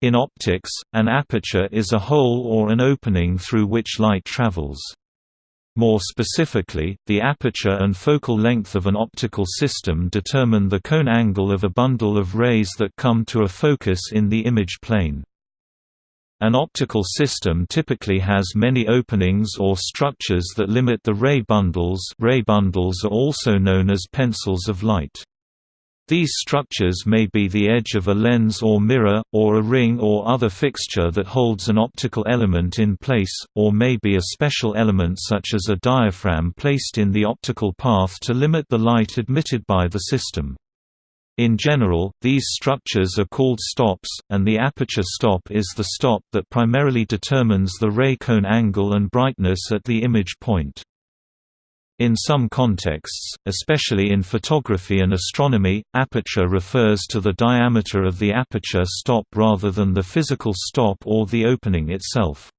In optics, an aperture is a hole or an opening through which light travels. More specifically, the aperture and focal length of an optical system determine the cone angle of a bundle of rays that come to a focus in the image plane. An optical system typically has many openings or structures that limit the ray bundles ray bundles are also known as pencils of light. These structures may be the edge of a lens or mirror, or a ring or other fixture that holds an optical element in place, or may be a special element such as a diaphragm placed in the optical path to limit the light admitted by the system. In general, these structures are called stops, and the aperture stop is the stop that primarily determines the ray cone angle and brightness at the image point. In some contexts, especially in photography and astronomy, aperture refers to the diameter of the aperture stop rather than the physical stop or the opening itself.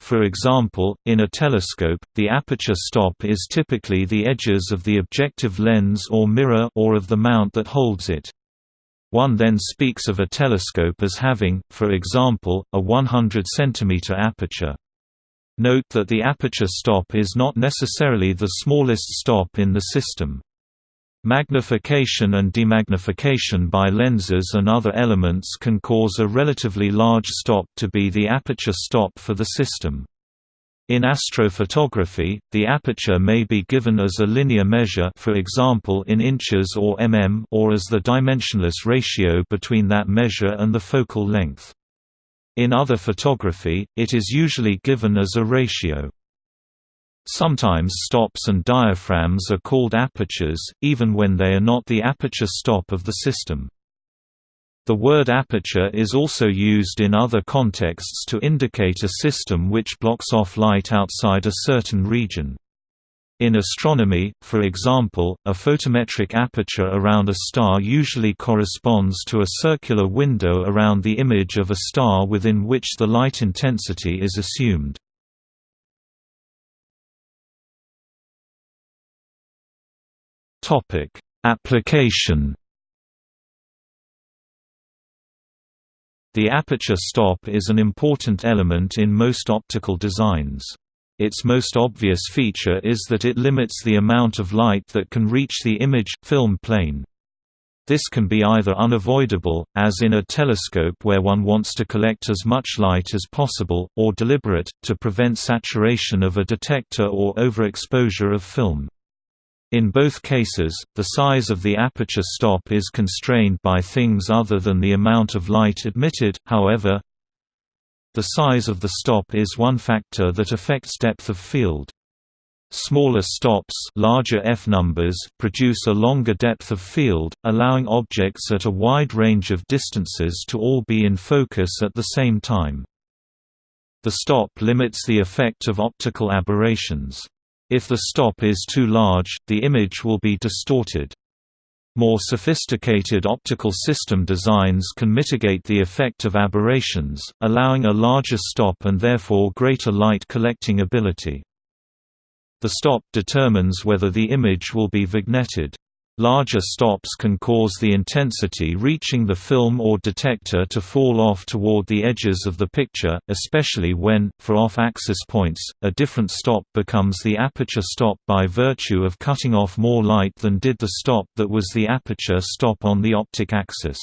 For example, in a telescope, the aperture stop is typically the edges of the objective lens or mirror or of the mount that holds it. One then speaks of a telescope as having, for example, a 100 cm aperture. Note that the aperture stop is not necessarily the smallest stop in the system. Magnification and demagnification by lenses and other elements can cause a relatively large stop to be the aperture stop for the system. In astrophotography, the aperture may be given as a linear measure for example in inches or mm or as the dimensionless ratio between that measure and the focal length. In other photography, it is usually given as a ratio. Sometimes stops and diaphragms are called apertures, even when they are not the aperture stop of the system. The word aperture is also used in other contexts to indicate a system which blocks off light outside a certain region. In astronomy, for example, a photometric aperture around a star usually corresponds to a circular window around the image of a star within which the light intensity is assumed. Application The aperture stop is an important element in most optical designs. Its most obvious feature is that it limits the amount of light that can reach the image film plane. This can be either unavoidable, as in a telescope where one wants to collect as much light as possible, or deliberate, to prevent saturation of a detector or overexposure of film. In both cases, the size of the aperture stop is constrained by things other than the amount of light admitted, however, the size of the stop is one factor that affects depth of field. Smaller stops larger f numbers produce a longer depth of field, allowing objects at a wide range of distances to all be in focus at the same time. The stop limits the effect of optical aberrations. If the stop is too large, the image will be distorted. More sophisticated optical system designs can mitigate the effect of aberrations, allowing a larger stop and therefore greater light collecting ability. The stop determines whether the image will be vignetted. Larger stops can cause the intensity reaching the film or detector to fall off toward the edges of the picture, especially when, for off-axis points, a different stop becomes the aperture stop by virtue of cutting off more light than did the stop that was the aperture stop on the optic axis.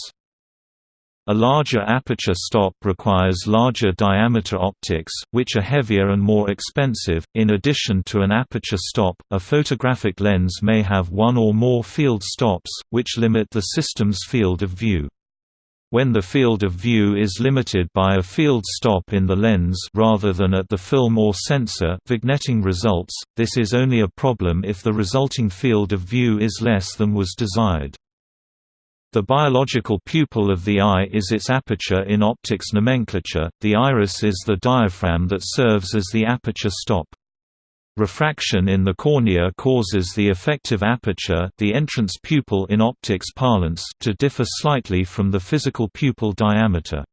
A larger aperture stop requires larger diameter optics, which are heavier and more expensive. In addition to an aperture stop, a photographic lens may have one or more field stops, which limit the system's field of view. When the field of view is limited by a field stop in the lens rather than at the film or sensor vignetting results, this is only a problem if the resulting field of view is less than was desired. The biological pupil of the eye is its aperture in optics nomenclature, the iris is the diaphragm that serves as the aperture stop. Refraction in the cornea causes the effective aperture the entrance pupil in optics parlance to differ slightly from the physical pupil diameter.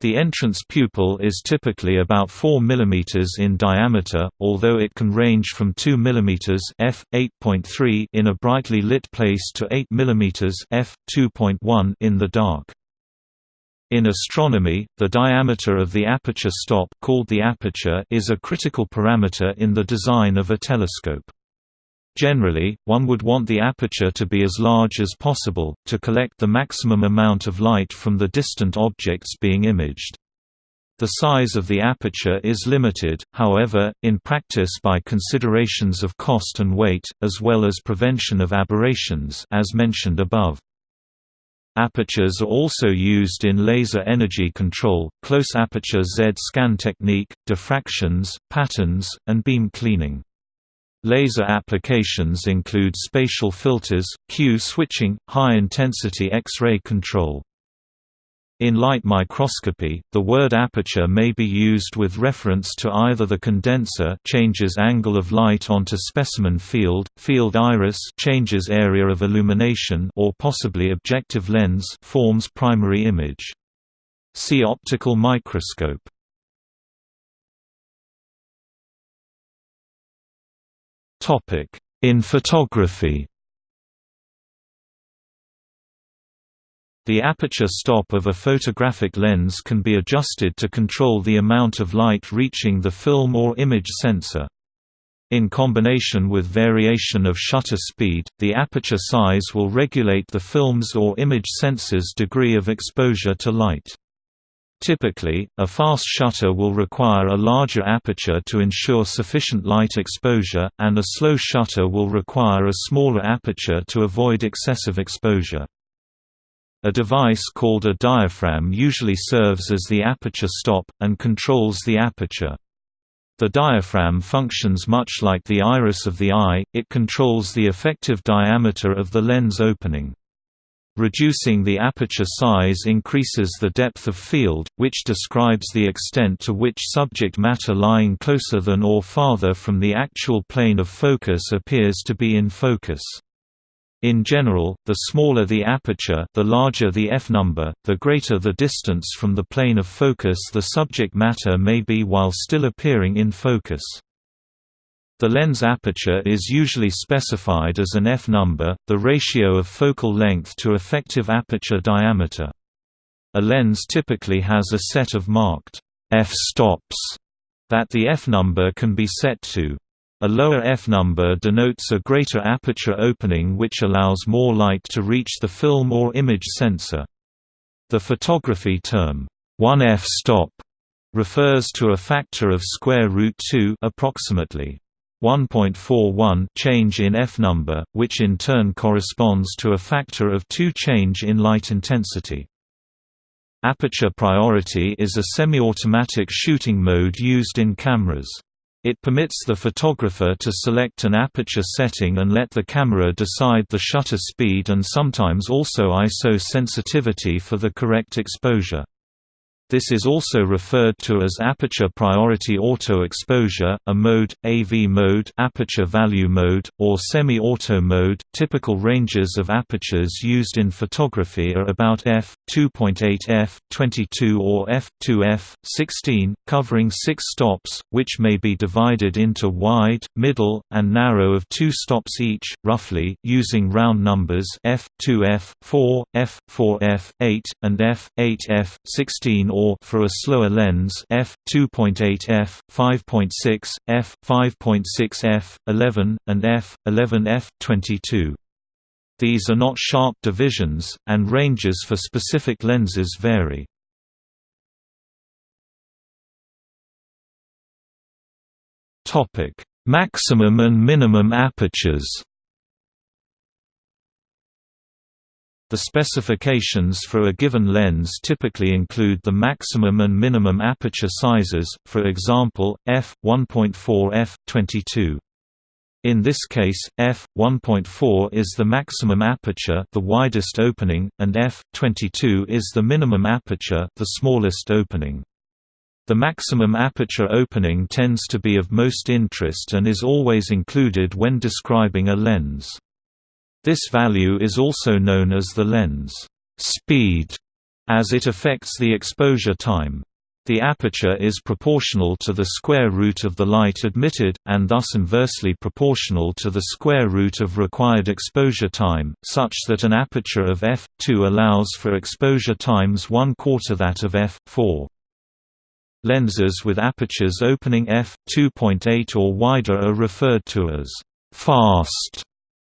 The entrance pupil is typically about 4 mm in diameter, although it can range from 2 mm f. 8.3 in a brightly lit place to 8 mm f. 2.1 in the dark. In astronomy, the diameter of the aperture stop called the aperture is a critical parameter in the design of a telescope. Generally, one would want the aperture to be as large as possible, to collect the maximum amount of light from the distant objects being imaged. The size of the aperture is limited, however, in practice by considerations of cost and weight, as well as prevention of aberrations as mentioned above. Apertures are also used in laser energy control, close aperture Z-scan technique, diffractions, patterns, and beam cleaning. Laser applications include spatial filters, Q switching, high-intensity X-ray control. In light microscopy, the word aperture may be used with reference to either the condenser changes angle of light onto specimen field, field iris changes area of illumination or possibly objective lens forms primary image. See optical microscope. In photography The aperture stop of a photographic lens can be adjusted to control the amount of light reaching the film or image sensor. In combination with variation of shutter speed, the aperture size will regulate the film's or image sensor's degree of exposure to light. Typically, a fast shutter will require a larger aperture to ensure sufficient light exposure, and a slow shutter will require a smaller aperture to avoid excessive exposure. A device called a diaphragm usually serves as the aperture stop, and controls the aperture. The diaphragm functions much like the iris of the eye, it controls the effective diameter of the lens opening. Reducing the aperture size increases the depth of field, which describes the extent to which subject matter lying closer than or farther from the actual plane of focus appears to be in focus. In general, the smaller the aperture the larger the f-number, the greater the distance from the plane of focus the subject matter may be while still appearing in focus. The lens aperture is usually specified as an f-number, the ratio of focal length to effective aperture diameter. A lens typically has a set of marked f-stops that the f-number can be set to. A lower f-number denotes a greater aperture opening which allows more light to reach the film or image sensor. The photography term, 1 f-stop, refers to a factor of square root 2 approximately 1.41 change in f-number, which in turn corresponds to a factor of 2 change in light intensity. Aperture priority is a semi-automatic shooting mode used in cameras. It permits the photographer to select an aperture setting and let the camera decide the shutter speed and sometimes also ISO sensitivity for the correct exposure. This is also referred to as aperture priority auto exposure, a mode, AV mode, aperture value mode, or semi-auto mode. Typical ranges of apertures used in photography are about f2.8 f22 or f2 f16, covering 6 stops, which may be divided into wide, middle, and narrow of 2 stops each, roughly, using round numbers f2 f4, f4 f8, and f8 f16 or for a slower lens f 2.8 f 5.6 f 5.6 f 11 and f 11 f 22 these are not sharp divisions, and ranges for specific lenses vary. Topic: Maximum and minimum apertures The specifications for a given lens typically include the maximum and minimum aperture sizes, for example, f1.4 f22. In this case, f1.4 is the maximum aperture, the widest opening, and f22 is the minimum aperture, the smallest opening. The maximum aperture opening tends to be of most interest and is always included when describing a lens. This value is also known as the lens speed, as it affects the exposure time. The aperture is proportional to the square root of the light admitted, and thus inversely proportional to the square root of required exposure time, such that an aperture of f2 allows for exposure times one quarter that of f4. Lenses with apertures opening f2.8 or wider are referred to as fast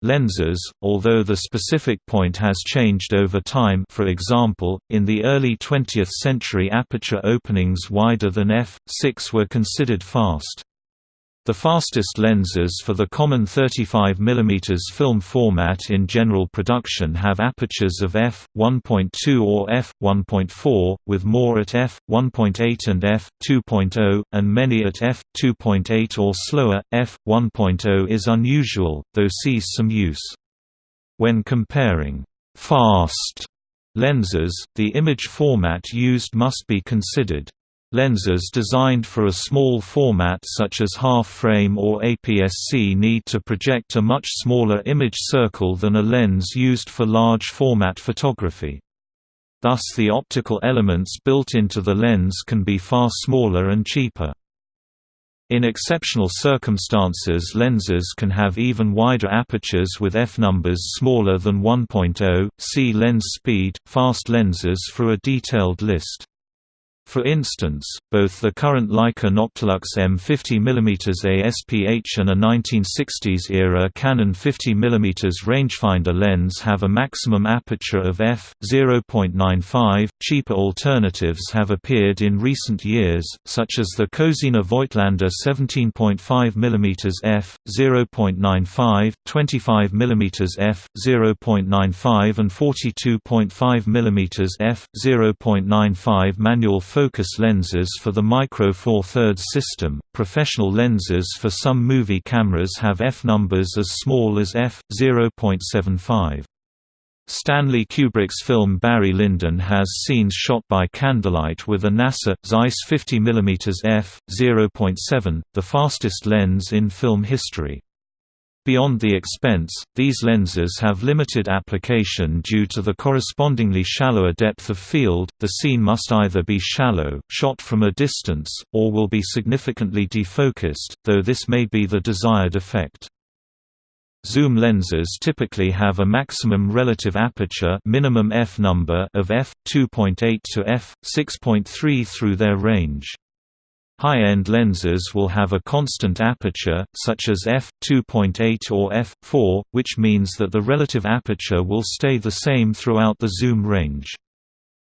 lenses, although the specific point has changed over time for example, in the early 20th century aperture openings wider than f6 were considered fast. The fastest lenses for the common 35 mm film format in general production have apertures of f1.2 or f1.4, with more at f1.8 and f2.0, and many at f2.8 or slower. f1.0 is unusual, though sees some use. When comparing fast lenses, the image format used must be considered. Lenses designed for a small format such as half-frame or APS-C need to project a much smaller image circle than a lens used for large format photography. Thus the optical elements built into the lens can be far smaller and cheaper. In exceptional circumstances lenses can have even wider apertures with f-numbers smaller than 1.0, see lens speed, fast lenses for a detailed list. For instance, both the current Leica Noctilux M50 mm ASPH and a 1960s-era Canon 50 mm rangefinder lens have a maximum aperture of f. 0.95. Cheaper alternatives have appeared in recent years, such as the Cosina Voigtlander 17.5 mm f. 0.95, 25 mm f. 0.95 and 42.5 mm f. 0.95 manual focus lenses for the Micro Four Thirds system. Professional lenses for some movie cameras have f numbers as small as f 0.75. Stanley Kubrick's film Barry Lyndon has scenes shot by candlelight with a NASA Zeiss 50 mm f. 0.7, the fastest lens in film history. Beyond the expense, these lenses have limited application due to the correspondingly shallower depth of field. The scene must either be shallow, shot from a distance, or will be significantly defocused, though this may be the desired effect. Zoom lenses typically have a maximum relative aperture minimum f number of f2.8 to f6.3 through their range. High-end lenses will have a constant aperture, such as f2.8 or f4, which means that the relative aperture will stay the same throughout the zoom range.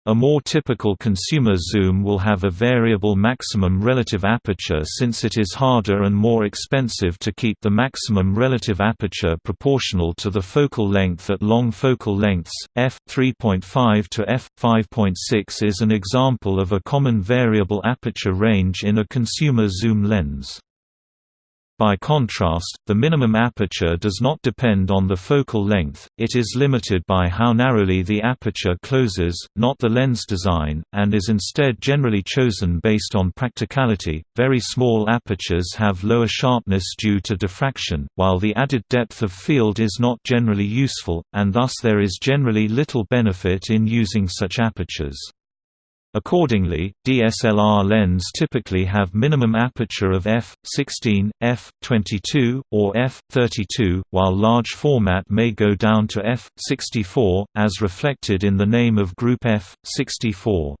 A more typical consumer zoom will have a variable maximum relative aperture since it is harder and more expensive to keep the maximum relative aperture proportional to the focal length at long focal lengths. f3.5 to f5.6 is an example of a common variable aperture range in a consumer zoom lens. By contrast, the minimum aperture does not depend on the focal length, it is limited by how narrowly the aperture closes, not the lens design, and is instead generally chosen based on practicality. Very small apertures have lower sharpness due to diffraction, while the added depth of field is not generally useful, and thus there is generally little benefit in using such apertures. Accordingly, DSLR lens typically have minimum aperture of f16, f22, or f32, while large format may go down to f64, as reflected in the name of group f64.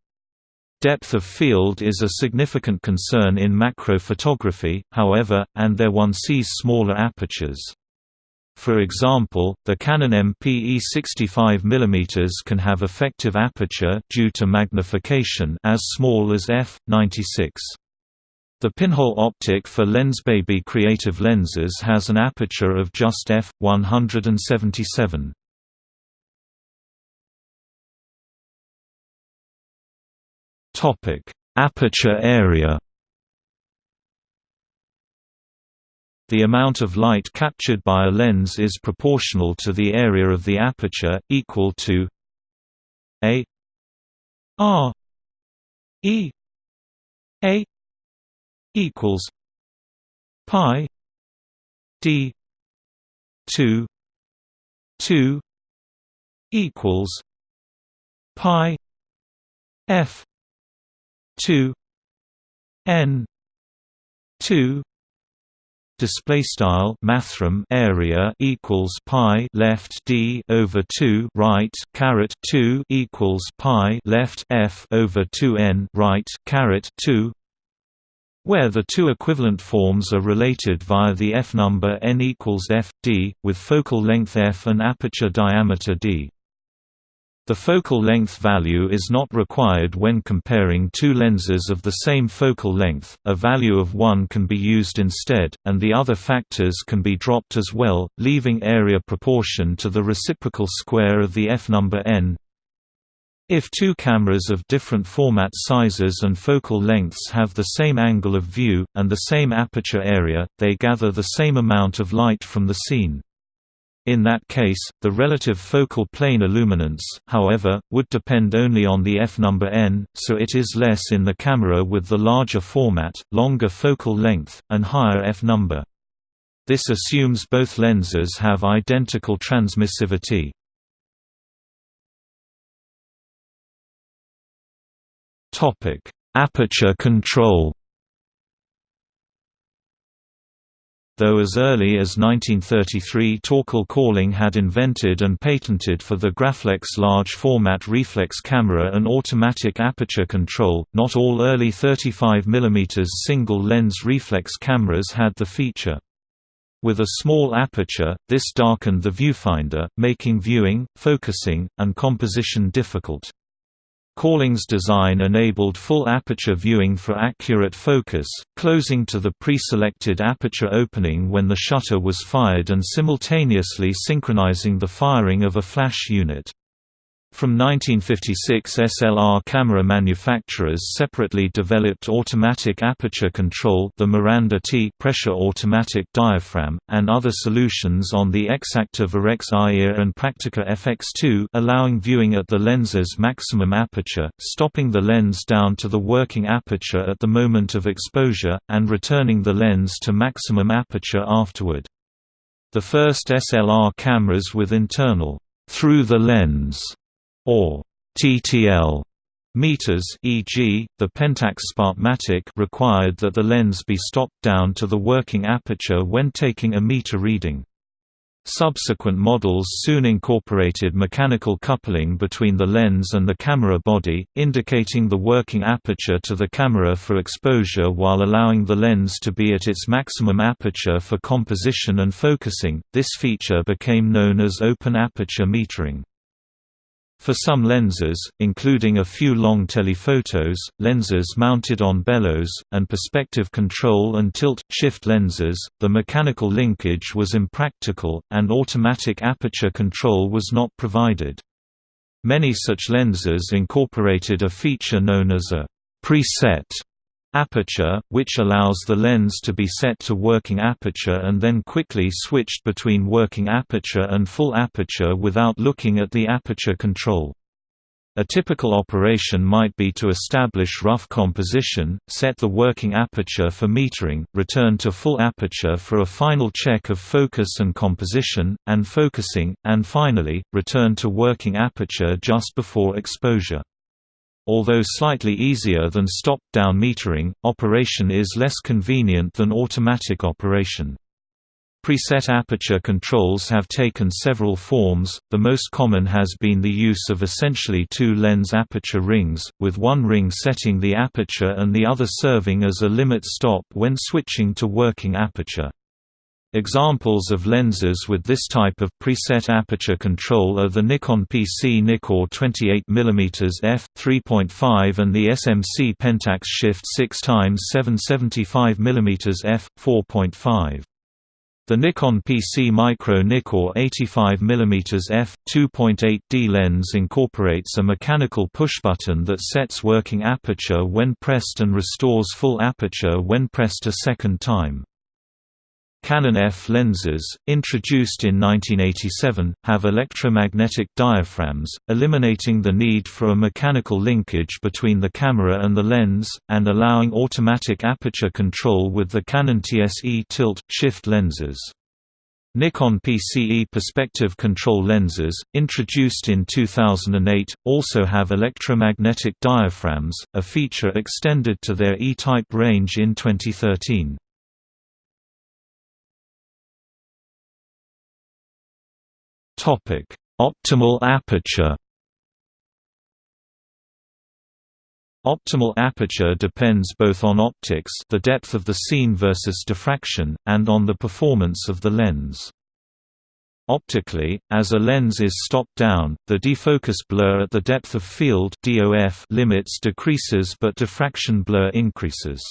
Depth of field is a significant concern in macro photography, however, and there one sees smaller apertures. For example, the Canon MPE 65 mm can have effective aperture due to magnification as small as f96. The pinhole optic for Lensbaby creative lenses has an aperture of just f177. Topic: Aperture area The amount of light captured by a lens is proportional to the area of the aperture, equal to a r e a equals pi d 2 2 equals pi f 2 n 2 display style mathrm area equals pi left d over 2 right caret 2 equals pi left f over 2 n right caret 2 where the two equivalent forms are related via the f number n equals f d with focal length f and aperture diameter d the focal length value is not required when comparing two lenses of the same focal length, a value of 1 can be used instead, and the other factors can be dropped as well, leaving area proportion to the reciprocal square of the f-number n. If two cameras of different format sizes and focal lengths have the same angle of view, and the same aperture area, they gather the same amount of light from the scene. In that case, the relative focal plane illuminance, however, would depend only on the f-number n, so it is less in the camera with the larger format, longer focal length, and higher f-number. This assumes both lenses have identical transmissivity. Aperture control though as early as 1933 Torkel Korling had invented and patented for the Graflex large-format reflex camera an automatic aperture control, not all early 35 mm single-lens reflex cameras had the feature. With a small aperture, this darkened the viewfinder, making viewing, focusing, and composition difficult. Korling's design enabled full aperture viewing for accurate focus, closing to the pre-selected aperture opening when the shutter was fired and simultaneously synchronizing the firing of a flash unit. From 1956 SLR camera manufacturers separately developed automatic aperture control the Miranda T pressure automatic diaphragm, and other solutions on the Exakta Varex IA and Praktica FX2 allowing viewing at the lens's maximum aperture, stopping the lens down to the working aperture at the moment of exposure, and returning the lens to maximum aperture afterward. The first SLR cameras with internal through the lens or TTL meters e.g., the Pentax Spotmatic required that the lens be stopped down to the working aperture when taking a meter reading. Subsequent models soon incorporated mechanical coupling between the lens and the camera body, indicating the working aperture to the camera for exposure while allowing the lens to be at its maximum aperture for composition and focusing. This feature became known as open aperture metering. For some lenses, including a few long telephotos, lenses mounted on bellows, and perspective control and tilt-shift lenses, the mechanical linkage was impractical, and automatic aperture control was not provided. Many such lenses incorporated a feature known as a preset aperture, which allows the lens to be set to working aperture and then quickly switched between working aperture and full aperture without looking at the aperture control. A typical operation might be to establish rough composition, set the working aperture for metering, return to full aperture for a final check of focus and composition, and focusing, and finally, return to working aperture just before exposure. Although slightly easier than stop-down metering, operation is less convenient than automatic operation. Preset aperture controls have taken several forms, the most common has been the use of essentially two lens aperture rings, with one ring setting the aperture and the other serving as a limit stop when switching to working aperture. Examples of lenses with this type of preset aperture control are the Nikon PC Nikkor 28mm f 3.5 and the SMC Pentax Shift 6x 775mm f 4.5. The Nikon PC Micro Nikkor 85mm f 2.8D lens incorporates a mechanical pushbutton that sets working aperture when pressed and restores full aperture when pressed a second time. Canon F lenses, introduced in 1987, have electromagnetic diaphragms, eliminating the need for a mechanical linkage between the camera and the lens, and allowing automatic aperture control with the Canon TSE tilt-shift lenses. Nikon PCE perspective control lenses, introduced in 2008, also have electromagnetic diaphragms, a feature extended to their E-type range in 2013. Optimal aperture Optimal aperture depends both on optics the depth of the scene versus diffraction, and on the performance of the lens. Optically, as a lens is stopped down, the defocus blur at the depth of field (DOF) limits decreases but diffraction blur increases.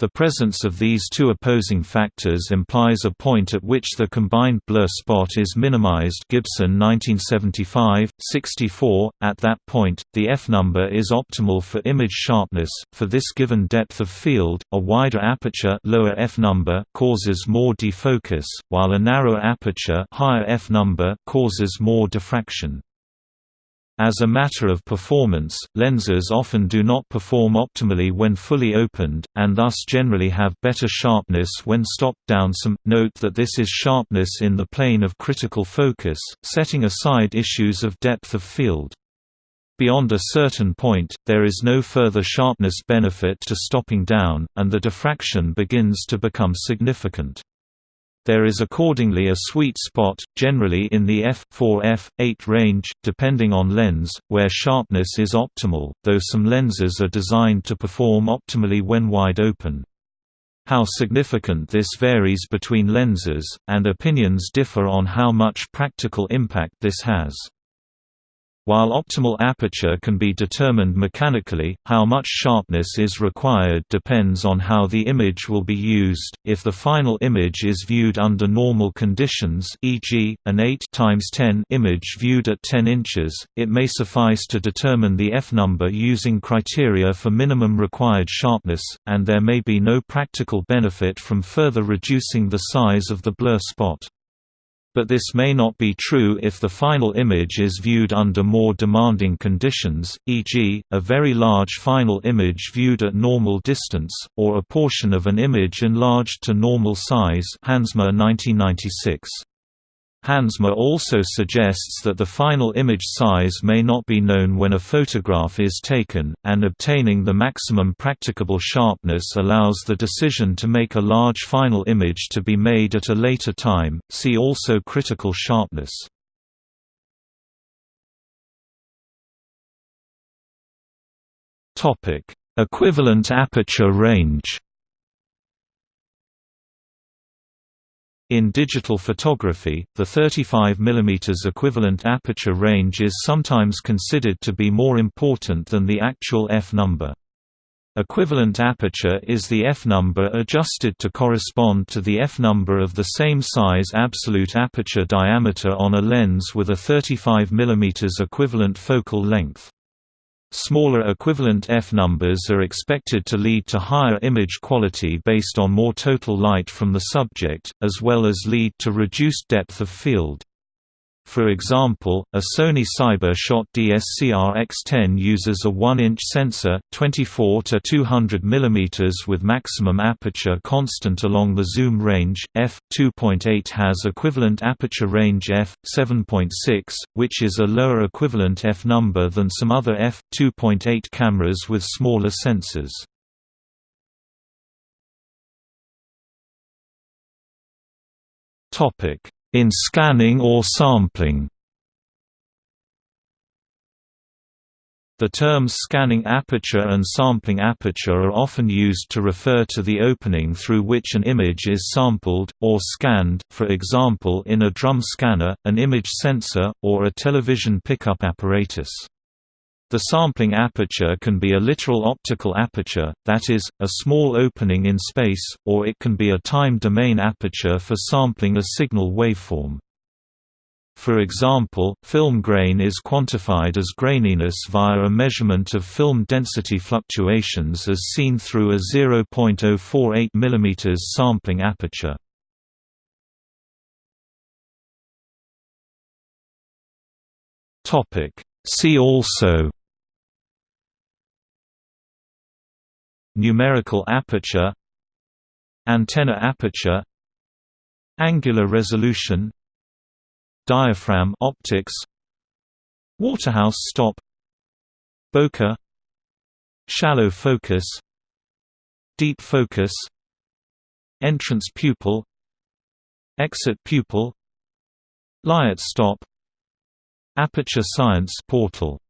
The presence of these two opposing factors implies a point at which the combined blur spot is minimized Gibson 1975, 64. At that point, the f-number is optimal for image sharpness. For this given depth of field, a wider aperture lower f-number causes more defocus, while a narrower aperture higher f-number causes more diffraction. As a matter of performance, lenses often do not perform optimally when fully opened, and thus generally have better sharpness when stopped down some. Note that this is sharpness in the plane of critical focus, setting aside issues of depth of field. Beyond a certain point, there is no further sharpness benefit to stopping down, and the diffraction begins to become significant. There is accordingly a sweet spot, generally in the f4f8 range, depending on lens, where sharpness is optimal, though some lenses are designed to perform optimally when wide open. How significant this varies between lenses, and opinions differ on how much practical impact this has. While optimal aperture can be determined mechanically, how much sharpness is required depends on how the image will be used. If the final image is viewed under normal conditions, e.g., an 8 times 10 image viewed at 10 inches, it may suffice to determine the f-number using criteria for minimum required sharpness, and there may be no practical benefit from further reducing the size of the blur spot. But this may not be true if the final image is viewed under more demanding conditions, e.g., a very large final image viewed at normal distance, or a portion of an image enlarged to normal size Hansma 1996. Hansma also suggests that the final image size may not be known when a photograph is taken, and obtaining the maximum practicable sharpness allows the decision to make a large final image to be made at a later time. See also critical sharpness. Topic: Equivalent aperture range. In digital photography, the 35 mm equivalent aperture range is sometimes considered to be more important than the actual f-number. Equivalent aperture is the f-number adjusted to correspond to the f-number of the same size absolute aperture diameter on a lens with a 35 mm equivalent focal length. Smaller equivalent f-numbers are expected to lead to higher image quality based on more total light from the subject, as well as lead to reduced depth of field. For example, a Sony Cyber-Shot DSCR X10 uses a 1-inch sensor 24 to 200 mm with maximum aperture constant along the zoom range. f2.8 has equivalent aperture range f7.6, which is a lower equivalent f number than some other f2.8 cameras with smaller sensors. Topic in scanning or sampling The terms scanning aperture and sampling aperture are often used to refer to the opening through which an image is sampled, or scanned for example in a drum scanner, an image sensor, or a television pickup apparatus. The sampling aperture can be a literal optical aperture, that is, a small opening in space, or it can be a time domain aperture for sampling a signal waveform. For example, film grain is quantified as graininess via a measurement of film density fluctuations as seen through a 0.048 mm sampling aperture. See also Numerical aperture Antenna aperture Angular resolution Diaphragm optics Waterhouse stop Bokeh Shallow focus Deep focus Entrance pupil Exit pupil Lyot stop Aperture Science portal